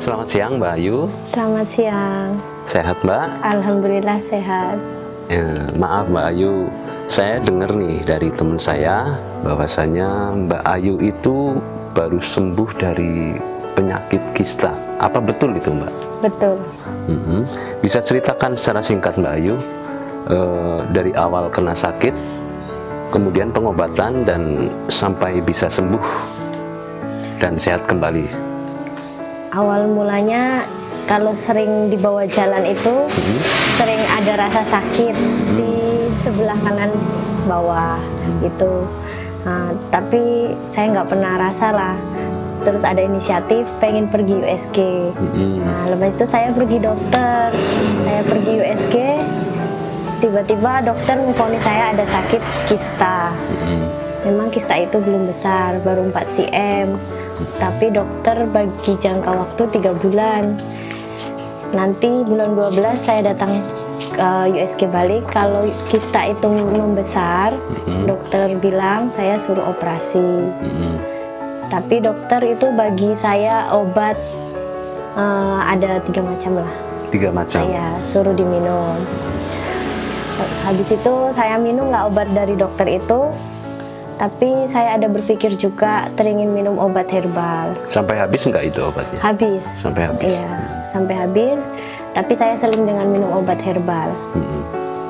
Selamat siang Mbak Ayu. Selamat siang. Sehat Mbak? Alhamdulillah sehat. Ya, maaf Mbak Ayu, saya dengar nih dari teman saya bahwasanya Mbak Ayu itu baru sembuh dari penyakit kista. Apa betul itu Mbak? Betul. Mhm. Bisa ceritakan secara singkat Mbak Ayu eh, dari awal kena sakit, kemudian pengobatan dan sampai bisa sembuh dan sehat kembali. Awal mulanya kalau sering dibawa jalan itu sering ada rasa sakit di sebelah kanan bawah gitu. Nah, tapi saya nggak pernah rasa lah. Terus ada inisiatif pengen pergi USG. Mhm. Nah, lepas itu saya pergi dokter. Saya pergi USG. Tiba-tiba dokter memvonis saya ada sakit kista. Mhm. Memang kista itu belum besar, baru 4 cm. Tapi dokter bagi jangka waktu tiga bulan. Nanti bulan 12 saya datang ke USG balik. Kalau kista itu membesar, dokter bilang saya suruh operasi. Mhm. Tapi dokter itu bagi saya obat eh, ada tiga macam lah. Tiga macam. Saya suruh diminum. Habis itu saya minum lah obat dari dokter itu. Tapi saya ada berpikir juga teringin minum obat herbal. Sampai habis nggak itu obatnya? Habis. Sampai habis. Iya, sampai habis. Tapi saya seling dengan minum obat herbal. Mhm.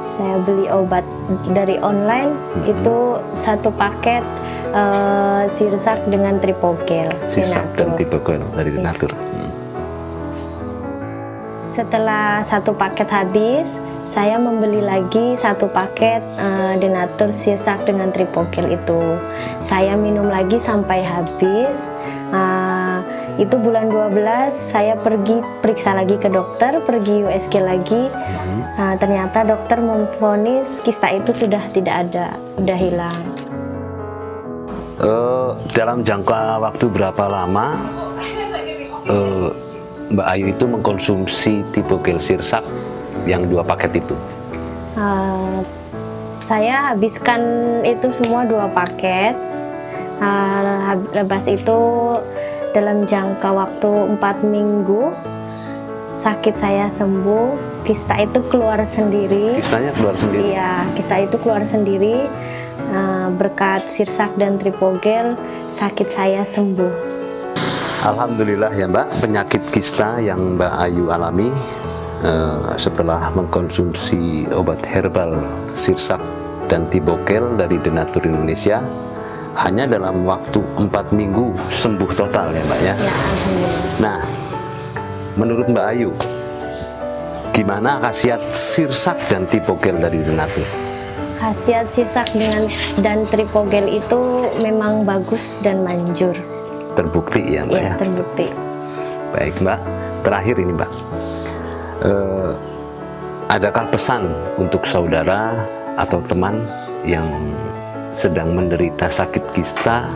Saya beli obat dari online itu satu paket eh, sirsak dengan tripogel. Sirsak dan Denatur. tipe gel dari Iya. Denatur. Setelah satu paket habis, saya membeli lagi satu paket eh, Denatur Sirsak dengan tripogel itu. Saya minum lagi sampai habis. Ah, itu bulan 12 saya pergi periksa lagi ke dokter, pergi USG lagi. Ah, ternyata dokter memvonis kista itu sudah tidak ada, sudah hilang. Eh, dalam jangka waktu berapa lama eh, Mbak Ayu itu mengkonsumsi tipe gel sirsak yang dua paket itu? Uh, saya habiskan itu semua dua paket. Uh, lepas itu dalam jangka waktu empat minggu sakit saya sembuh, kista itu keluar sendiri. Kistanya keluar sendiri. Iya, kista itu keluar sendiri. Uh, berkat sirsak dan tripogel, sakit saya sembuh. Alhamdulillah ya Mbak, penyakit kista yang Mbak Ayu alami eh, setelah mengkonsumsi obat herbal sirsak dan tibogel dari Denatur Indonesia hanya dalam waktu empat minggu sembuh total ya Mbak ya. Ya. Nah, menurut Mbak Ayu, gimana khasiat sirsak dan tibogel dari Denatur? Khasiat sirsak dengan dan tripogel itu memang bagus dan manjur. Terbukti ya Mbak ya? Ya, terbukti. Baik Mbak, terakhir ini Mbak, Eh, adakah pesan untuk saudara atau teman yang sedang menderita sakit kista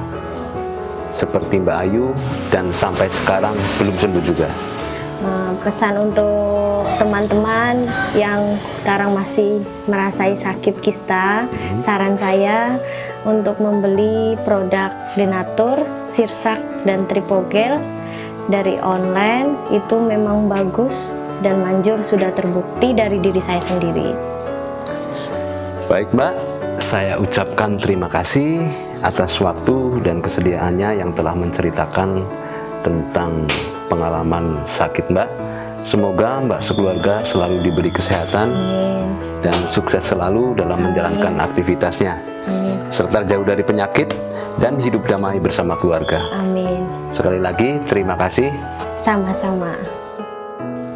seperti Mbak Ayu dan sampai sekarang belum sembuh juga? Eh, pesan untuk teman-teman yang sekarang masih merasai sakit kista, saran saya untuk membeli produk Denatur, Sirsak, dan Tripogel dari online itu memang bagus dan manjur sudah terbukti dari diri saya sendiri. Baik Mbak, saya ucapkan terima kasih atas waktu dan kesediaannya yang telah menceritakan tentang pengalaman sakit Mbak. Semoga Mbak sekeluarga selalu diberi kesehatan Amin. dan sukses selalu dalam menjalankan aktivitasnya, Amin. serta jauh dari penyakit dan hidup damai bersama keluarga. Amin. Sekali lagi, terima kasih. Sama-sama.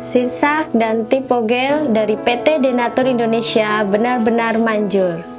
Sirsak dan Tipogel dari PT Denatur Indonesia benar-benar manjur.